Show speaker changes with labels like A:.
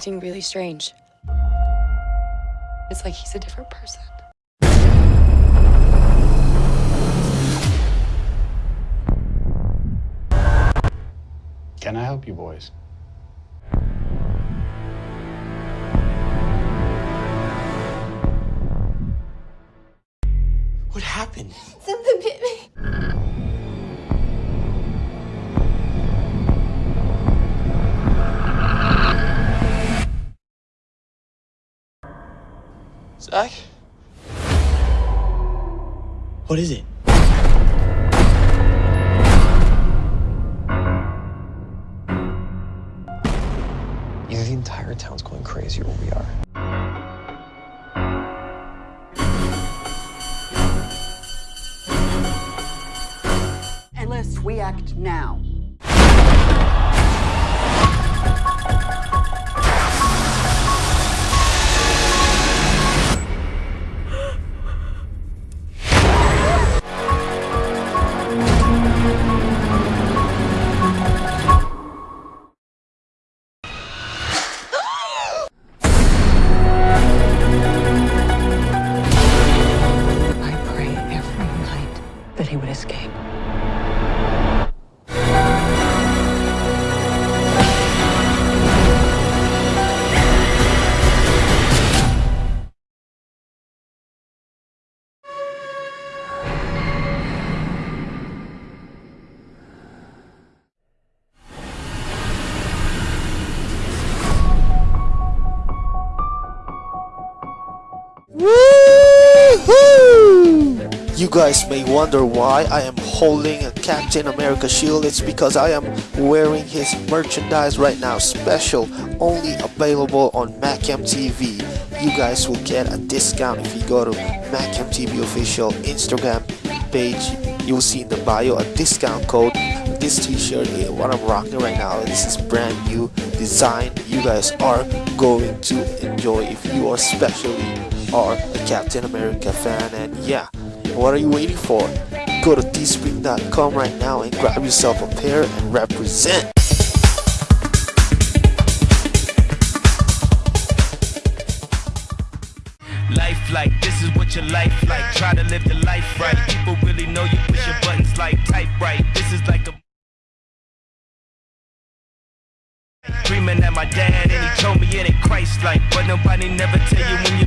A: acting really strange. It's like he's a different person.
B: Can I help you boys?
C: What happened? Zach? What is it?
D: Either the entire town's going crazy or we are.
E: Unless we act now.
F: You guys may wonder why I am holding a Captain America shield. It's because I am wearing his merchandise right now. Special, only available on MacMTV. You guys will get a discount if you go to MacMTV official Instagram page. You will see in the bio a discount code. This t-shirt, what I'm rocking right now, this is brand new design. You guys are going to enjoy if you are especially are a Captain America fan and yeah what are you waiting for go to teespring.com right now and grab yourself a pair and represent
G: Life like this is what your life like. Try to live the life right. People really know you push your buttons like type right. This is like a Dreaming at my dad and he told me it ain't Christ like But nobody never tell you when